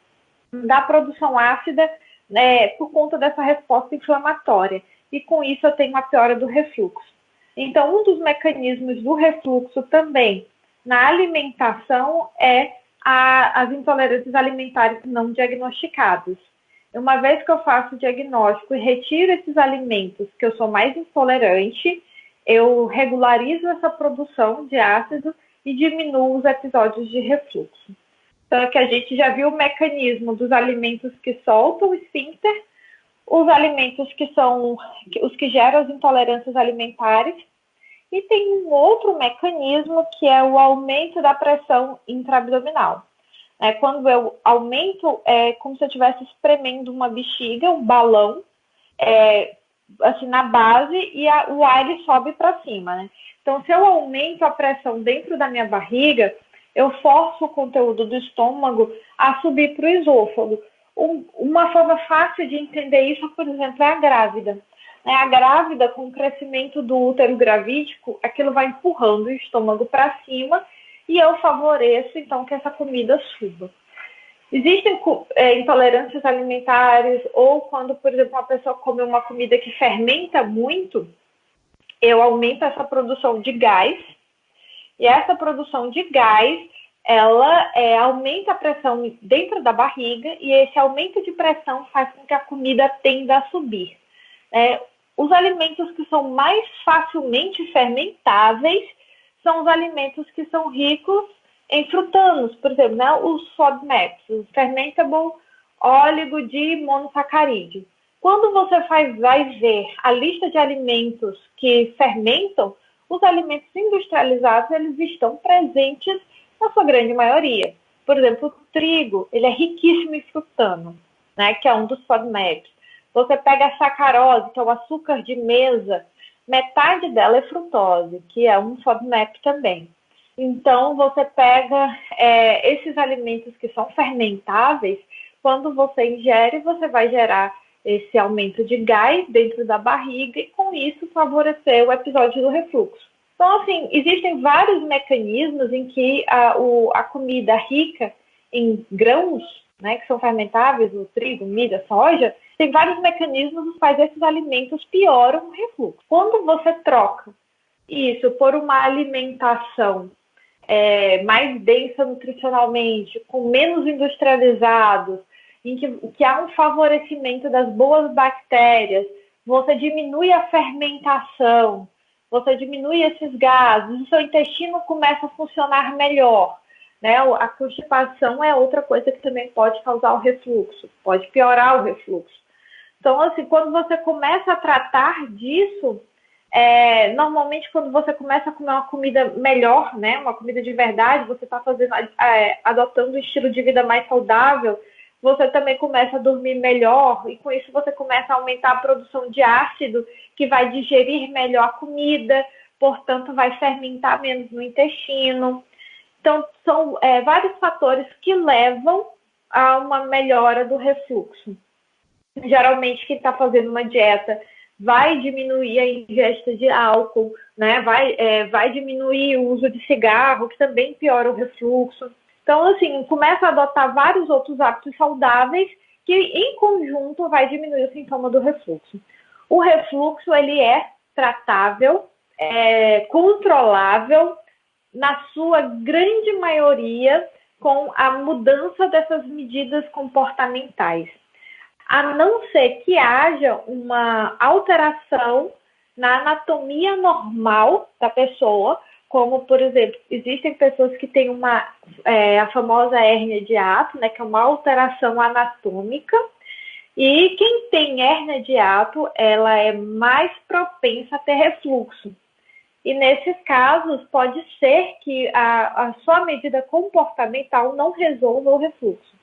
da produção ácida né, por conta dessa resposta inflamatória. E com isso eu tenho uma piora do refluxo. Então, um dos mecanismos do refluxo também na alimentação é a, as intolerâncias alimentares não diagnosticadas. Uma vez que eu faço o diagnóstico e retiro esses alimentos que eu sou mais intolerante, eu regularizo essa produção de ácido e diminuo os episódios de refluxo. Então, é que a gente já viu o mecanismo dos alimentos que soltam o esfíncter, os alimentos que são os que geram as intolerâncias alimentares, e tem um outro mecanismo que é o aumento da pressão intraabdominal. É quando eu aumento, é como se eu estivesse espremendo uma bexiga, um balão, é, assim, na base, e a, o ar ele sobe para cima, né? Então, se eu aumento a pressão dentro da minha barriga, eu forço o conteúdo do estômago a subir para o esôfago. Um, uma forma fácil de entender isso, por exemplo, é a grávida. Né? A grávida, com o crescimento do útero gravídico, aquilo vai empurrando o estômago para cima e eu favoreço, então, que essa comida suba. Existem é, intolerâncias alimentares ou quando, por exemplo, uma pessoa come uma comida que fermenta muito, eu aumento essa produção de gás, e essa produção de gás, ela é, aumenta a pressão dentro da barriga, e esse aumento de pressão faz com que a comida tenda a subir. É, os alimentos que são mais facilmente fermentáveis são os alimentos que são ricos em frutanos, por exemplo, né, os FODMAPs, o Fermentable Óligo de Monossacarídeo. Quando você faz, vai ver a lista de alimentos que fermentam, os alimentos industrializados eles estão presentes na sua grande maioria. Por exemplo, o trigo, ele é riquíssimo em frutano, né, que é um dos FODMAPs. Você pega a sacarose, que é o açúcar de mesa, metade dela é frutose, que é um FODMAP também. Então, você pega é, esses alimentos que são fermentáveis, quando você ingere, você vai gerar esse aumento de gás dentro da barriga e, com isso, favorecer o episódio do refluxo. Então, assim, existem vários mecanismos em que a, o, a comida rica em grãos, né, que são fermentáveis, o trigo, milho, soja, tem vários mecanismos nos quais esses alimentos pioram o refluxo. Quando você troca isso por uma alimentação é, mais densa nutricionalmente, com menos industrializados, em que, que há um favorecimento das boas bactérias, você diminui a fermentação, você diminui esses gases, o seu intestino começa a funcionar melhor. Né? A constipação é outra coisa que também pode causar o refluxo, pode piorar o refluxo. Então, assim, quando você começa a tratar disso, é, normalmente, quando você começa a comer uma comida melhor, né, uma comida de verdade, você está fazendo, é, adotando um estilo de vida mais saudável, você também começa a dormir melhor e com isso você começa a aumentar a produção de ácido, que vai digerir melhor a comida, portanto, vai fermentar menos no intestino. Então, são é, vários fatores que levam a uma melhora do refluxo. Geralmente, quem está fazendo uma dieta vai diminuir a ingesta de álcool, né? vai, é, vai diminuir o uso de cigarro, que também piora o refluxo. Então, assim, começa a adotar vários outros hábitos saudáveis que, em conjunto, vai diminuir o sintoma do refluxo. O refluxo, ele é tratável, é controlável, na sua grande maioria, com a mudança dessas medidas comportamentais a não ser que haja uma alteração na anatomia normal da pessoa, como, por exemplo, existem pessoas que têm uma, é, a famosa hérnia de ato, né, que é uma alteração anatômica, e quem tem hérnia de ato, ela é mais propensa a ter refluxo. E nesses casos, pode ser que a, a sua medida comportamental não resolva o refluxo.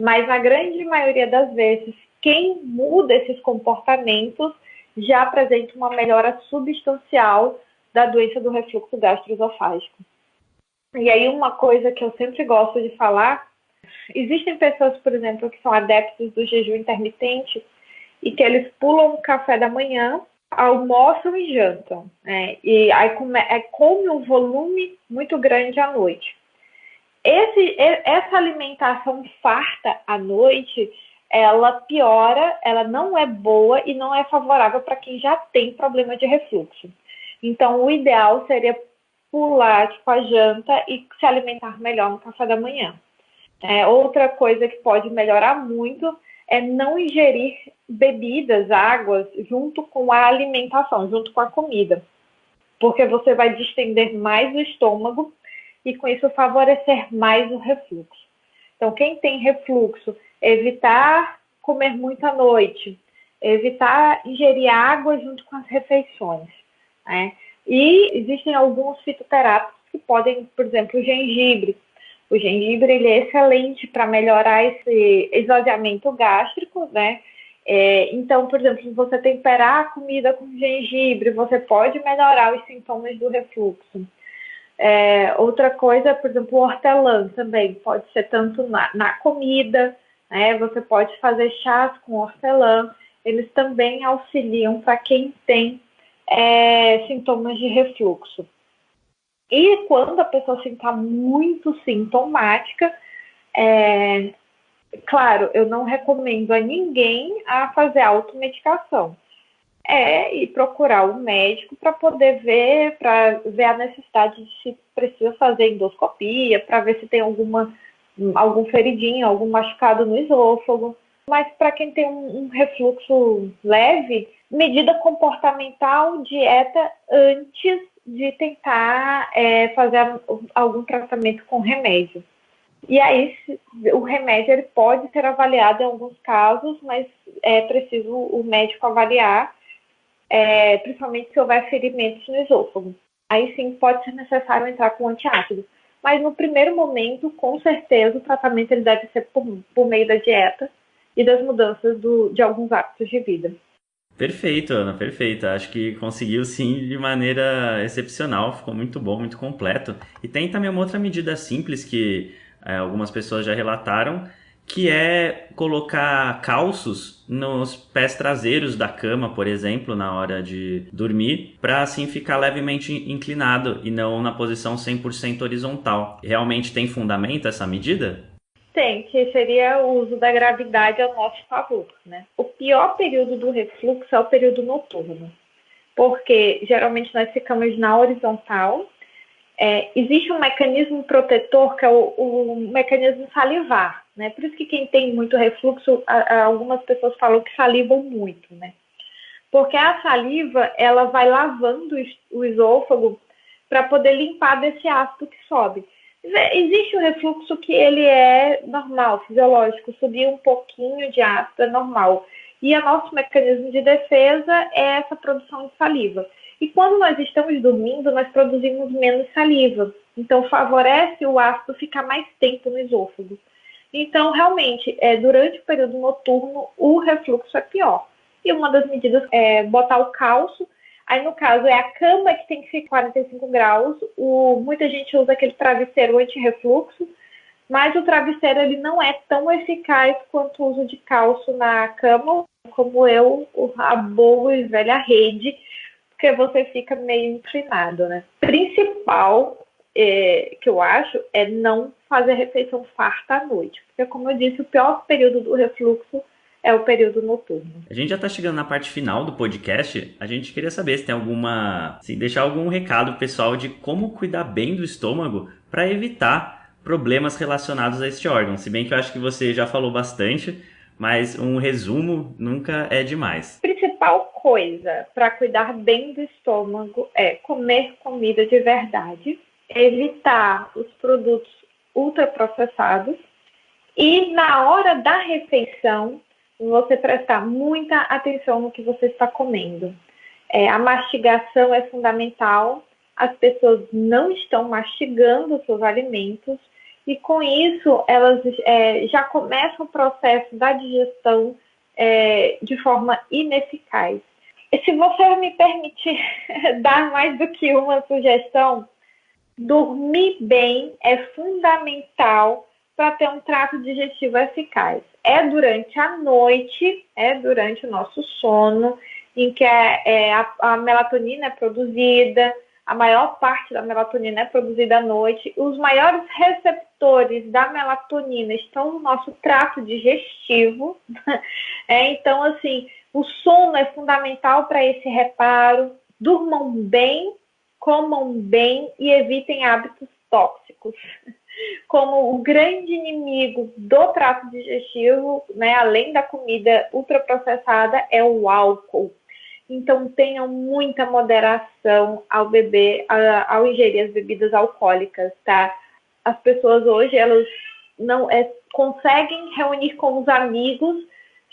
Mas na grande maioria das vezes, quem muda esses comportamentos já apresenta uma melhora substancial da doença do refluxo gastroesofágico. E aí uma coisa que eu sempre gosto de falar, existem pessoas, por exemplo, que são adeptos do jejum intermitente e que eles pulam o café da manhã, almoçam e jantam, né? e aí come, é, come um volume muito grande à noite esse, essa alimentação farta à noite, ela piora, ela não é boa e não é favorável para quem já tem problema de refluxo. Então, o ideal seria pular tipo, a janta e se alimentar melhor no café da manhã. É, outra coisa que pode melhorar muito é não ingerir bebidas, águas, junto com a alimentação, junto com a comida. Porque você vai distender mais o estômago e com isso favorecer mais o refluxo. Então, quem tem refluxo, evitar comer muito à noite, evitar ingerir água junto com as refeições. Né? E existem alguns fitoterápicos que podem, por exemplo, o gengibre. O gengibre ele é excelente para melhorar esse esvaziamento gástrico, né? É, então, por exemplo, se você temperar a comida com gengibre, você pode melhorar os sintomas do refluxo. É, outra coisa, por exemplo, o hortelã também pode ser tanto na, na comida, né? Você pode fazer chás com hortelã. Eles também auxiliam para quem tem é, sintomas de refluxo. E quando a pessoa está muito sintomática, é, claro, eu não recomendo a ninguém a fazer automedicação. é ir procurar o um médico para poder ver, para ver a necessidade de se precisa fazer endoscopia, para ver se tem alguma algum feridinho, algum machucado no esôfago. Mas para quem tem um, um refluxo leve, medida comportamental, dieta antes de tentar é, fazer algum tratamento com remédio. E aí, o remédio ele pode ser avaliado em alguns casos, mas é preciso o médico avaliar, é, principalmente se houver ferimentos no esôfago. Aí sim pode ser necessário entrar com antiácido. Mas no primeiro momento, com certeza, o tratamento ele deve ser por, por meio da dieta e das mudanças do, de alguns hábitos de vida. Perfeito, Ana, perfeito. Acho que conseguiu sim de maneira excepcional, ficou muito bom, muito completo. E tem também uma outra medida simples que é, algumas pessoas já relataram, que é colocar calços nos pés traseiros da cama, por exemplo, na hora de dormir, para assim ficar levemente inclinado e não na posição 100% horizontal. Realmente tem fundamento essa medida? Tem, que seria o uso da gravidade ao nosso favor. Né? O pior período do refluxo é o período noturno, porque geralmente nós ficamos na horizontal. É, existe um mecanismo protetor que é o, o, mecanismo salivar, né? Por isso que quem tem muito refluxo, a, a, algumas pessoas falam que salivam muito, né? Porque a saliva ela vai lavando o esôfago para poder limpar desse ácido que sobe. Existe um refluxo que ele é normal, fisiológico, subir um pouquinho de ácido é normal. E o nosso mecanismo de defesa é essa produção de saliva. E quando nós estamos dormindo, nós produzimos menos saliva. Então, favorece o ácido ficar mais tempo no esôfago. Então, realmente, é, durante o período noturno, o refluxo é pior. E uma das medidas é botar o cálcio Aí, no caso, é a cama que tem que ficar 45 graus. O, muita gente usa aquele travesseiro anti-refluxo, mas o travesseiro ele não é tão eficaz quanto o uso de calço na cama, como eu, a boa e velha rede, porque você fica meio inclinado, né? Principal é, que eu acho é não fazer refeição farta à noite, porque, como eu disse, o pior período do refluxo é o período noturno. A gente já está chegando na parte final do podcast. A gente queria saber se tem alguma. Se deixar algum recado pessoal de como cuidar bem do estômago para evitar problemas relacionados a este órgão. Se bem que eu acho que você já falou bastante, mas um resumo nunca é demais. Principal coisa para cuidar bem do estômago é comer comida de verdade, evitar os produtos ultraprocessados e na hora da refeição você prestar muita atenção no que você está comendo. É, a mastigação é fundamental, as pessoas não estão mastigando seus alimentos e com isso elas é, já começam o processo da digestão é, de forma ineficaz. E se você me permitir *laughs* dar mais do que uma sugestão, dormir bem é fundamental para ter um trato digestivo eficaz é durante a noite, é durante o nosso sono, em que é, é a, a, melatonina é produzida, a maior parte da melatonina é produzida à noite. Os maiores receptores da melatonina estão no nosso trato digestivo. *laughs* É, então, assim, o sono é fundamental para esse reparo. Durmam bem, comam bem e evitem hábitos tóxicos como o grande inimigo do trato digestivo, né, além da comida ultraprocessada, é o álcool. Então tenham muita moderação ao beber, ao ingerir as bebidas alcoólicas, tá? As pessoas hoje elas não é, conseguem reunir com os amigos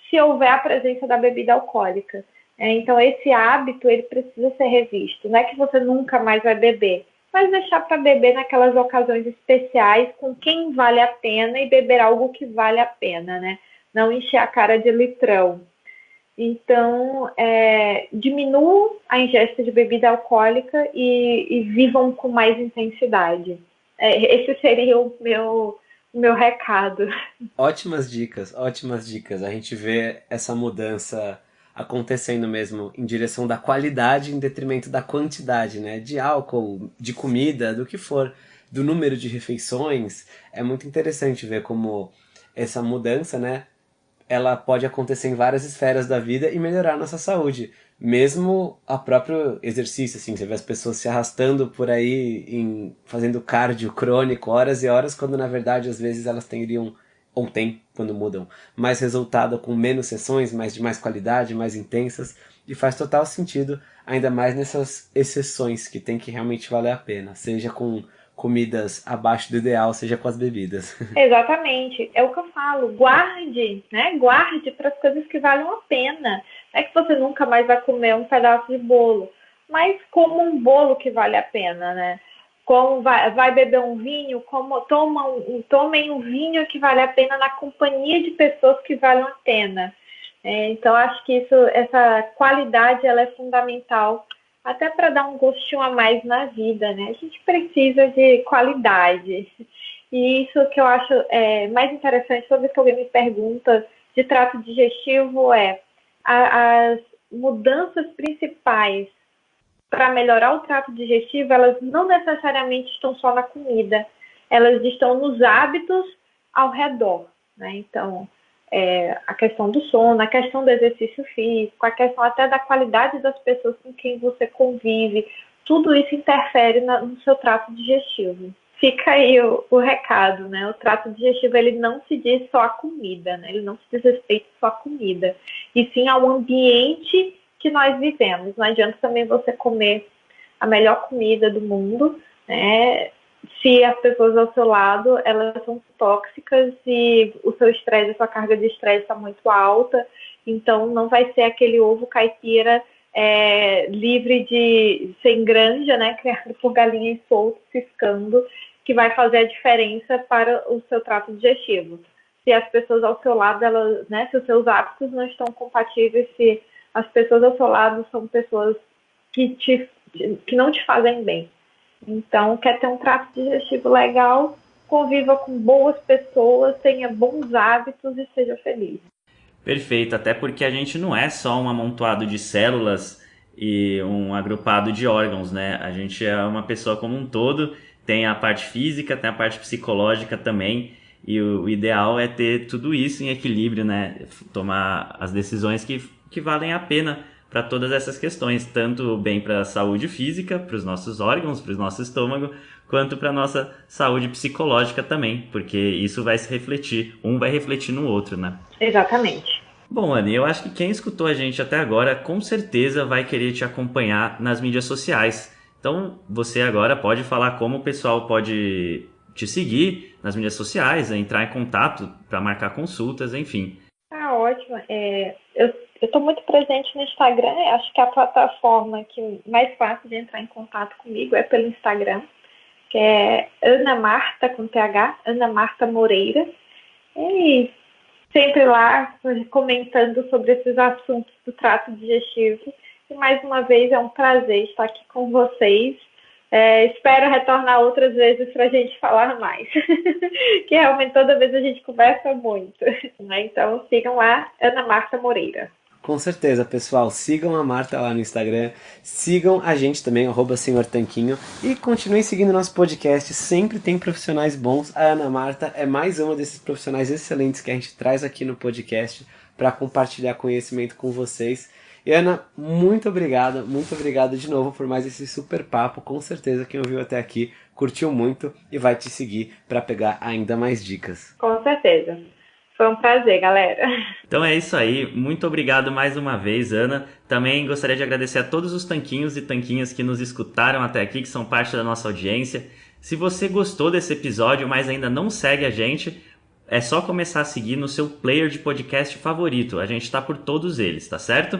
se houver a presença da bebida alcoólica. É, então esse hábito ele precisa ser revisto. Não é que você nunca mais vai beber, mas deixar para beber naquelas ocasiões especiais com quem vale a pena e beber algo que vale a pena, né? Não encher a cara de litrão. Então, é, diminuam a ingesta de bebida alcoólica e, e vivam com mais intensidade. É, esse seria o meu, o meu recado. Ótimas dicas, ótimas dicas. A gente vê essa mudança acontecendo mesmo em direção da qualidade em detrimento da quantidade, né? De álcool, de comida, do que for, do número de refeições. É muito interessante ver como essa mudança, né? Ela pode acontecer em várias esferas da vida e melhorar nossa saúde. mesmo a próprio exercício, assim, você vê as pessoas se arrastando por aí, em, fazendo cardio crônico horas e horas, quando na verdade às vezes elas teriam, ou tem, quando mudam, mais resultado com menos sessões, mais de mais qualidade, mais intensas, e faz total sentido, ainda mais nessas exceções que tem que realmente valer a pena, seja com comidas abaixo do ideal, seja com as bebidas. *laughs* Exatamente, é o que eu falo, guarde, né? Guarde para as coisas que valem a pena. Não é que você nunca mais vai comer um pedaço de bolo, mas como um bolo que vale a pena, né? Como vai, vai beber um vinho, como toma um, tomem um vinho que vale a pena na companhia de pessoas que valem a pena. É, então acho que isso, essa qualidade ela é fundamental até para dar um gostinho a mais na vida, né? A gente precisa de qualidade. E isso que eu acho é, mais interessante, toda vez que alguém me pergunta de trato digestivo, é a, as mudanças principais para melhorar o trato digestivo, elas não necessariamente estão só na comida, elas estão nos hábitos ao redor, né? Então, é, a questão do sono, a questão do exercício físico, a questão até da qualidade das pessoas com quem você convive, tudo isso interfere na, no seu trato digestivo. Fica aí o, o, recado, né? O trato digestivo ele não se diz só a comida, né? Ele não se diz respeito só a comida, e sim ao ambiente que nós vivemos. Não adianta também você comer a melhor comida do mundo, né? se as pessoas ao seu lado elas são tóxicas e o seu estresse, a sua carga de estresse está muito alta, então não vai ser aquele ovo caipira é, livre de sem granja, né, *laughs* criado por galinhas soltas, ciscando, que vai fazer a diferença para o seu trato digestivo. Se as pessoas ao seu lado, elas, né, se os seus hábitos não estão compatíveis, se as pessoas ao seu lado são pessoas que, te, que não te fazem bem. Então, quer ter um trato digestivo legal, conviva com boas pessoas, tenha bons hábitos e seja feliz. Perfeito, até porque a gente não é só um amontoado de células e um agrupado de órgãos, né? A gente é uma pessoa como um todo, tem a parte física, tem a parte psicológica também, e o, ideal é ter tudo isso em equilíbrio, né? Tomar as decisões que, que valem a pena para todas essas questões, tanto bem para a saúde física, para os nossos órgãos, para o nosso estômago, quanto para a nossa saúde psicológica também, porque isso vai se refletir, um vai refletir no outro, né? Exatamente. Bom, Anne, eu acho que quem escutou a gente até agora com certeza vai querer te acompanhar nas mídias sociais. Então, você agora pode falar como o pessoal pode te seguir nas mídias sociais, entrar em contato para marcar consultas, enfim. Ah, ótimo. É, eu eu estou muito presente no Instagram, acho que a plataforma que mais fácil de entrar em contato comigo é pelo Instagram, que é Ana Marta com TH, Ana Marta Moreira. E sempre lá comentando sobre esses assuntos do trato digestivo. E mais uma vez é um prazer estar aqui com vocês. É, espero retornar outras vezes para a gente falar mais, *laughs* que realmente toda vez a gente conversa muito. Né? Então sigam lá, Ana Marta Moreira. Com certeza, pessoal. Sigam a Marta lá no Instagram. Sigam a gente também, arroba Senhor Tanquinho. E continuem seguindo nosso podcast. Sempre tem profissionais bons. A Ana Marta é mais uma desses profissionais excelentes que a gente traz aqui no podcast para compartilhar conhecimento com vocês. E Ana, muito obrigada, muito obrigado de novo por mais esse super papo. Com certeza quem ouviu até aqui curtiu muito e vai te seguir para pegar ainda mais dicas. Com certeza. Foi um prazer, galera. Então é isso aí. Muito obrigado mais uma vez, Ana. Também gostaria de agradecer a todos os tanquinhos e tanquinhas que nos escutaram até aqui, que são parte da nossa audiência. Se você gostou desse episódio, mas ainda não segue a gente, é só começar a seguir no seu player de podcast favorito. A gente está por todos eles, tá certo?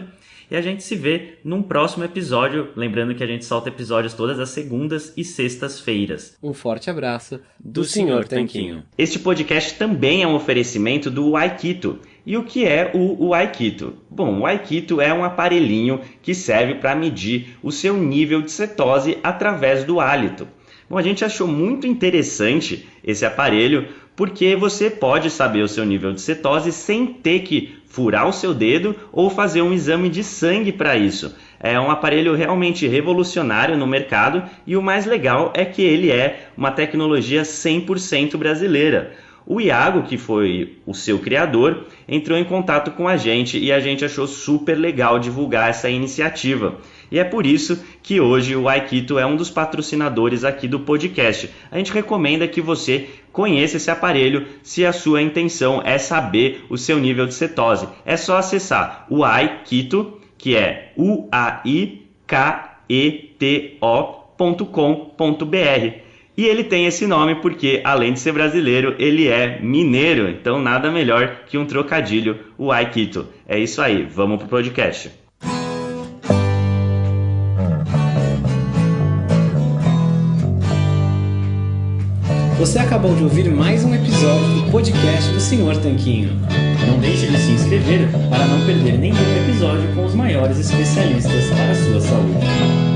E a gente se vê num próximo episódio. Lembrando que a gente solta episódios todas as segundas e sextas-feiras. Um forte abraço do, do Senhor Tanquinho. Este podcast também é um oferecimento do Aikito. E o que é o, Aikito? Bom, o Aikito é um aparelhinho que serve para medir o seu nível de cetose através do hálito. Bom, a gente achou muito interessante esse aparelho porque você pode saber o seu nível de cetose sem ter que furar o seu dedo ou fazer um exame de sangue para isso. É um aparelho realmente revolucionário no mercado e o mais legal é que ele é uma tecnologia 100% brasileira. O Iago, que foi o seu criador, entrou em contato com a gente e a gente achou super legal divulgar essa iniciativa. E é por isso que hoje o Aikito é um dos patrocinadores aqui do podcast. A gente recomenda que você conheça esse aparelho se a sua intenção é saber o seu nível de cetose. É só acessar o Aikito, que é u a i k e t o.com.br e ele tem esse nome porque, além de ser brasileiro, ele é mineiro. Então, nada melhor que um trocadilho, o Aikito. É isso aí, vamos pro podcast. Você acabou de ouvir mais um episódio do podcast do Senhor Tanquinho. Não deixe de se inscrever para não perder nenhum episódio com os maiores especialistas para a sua saúde.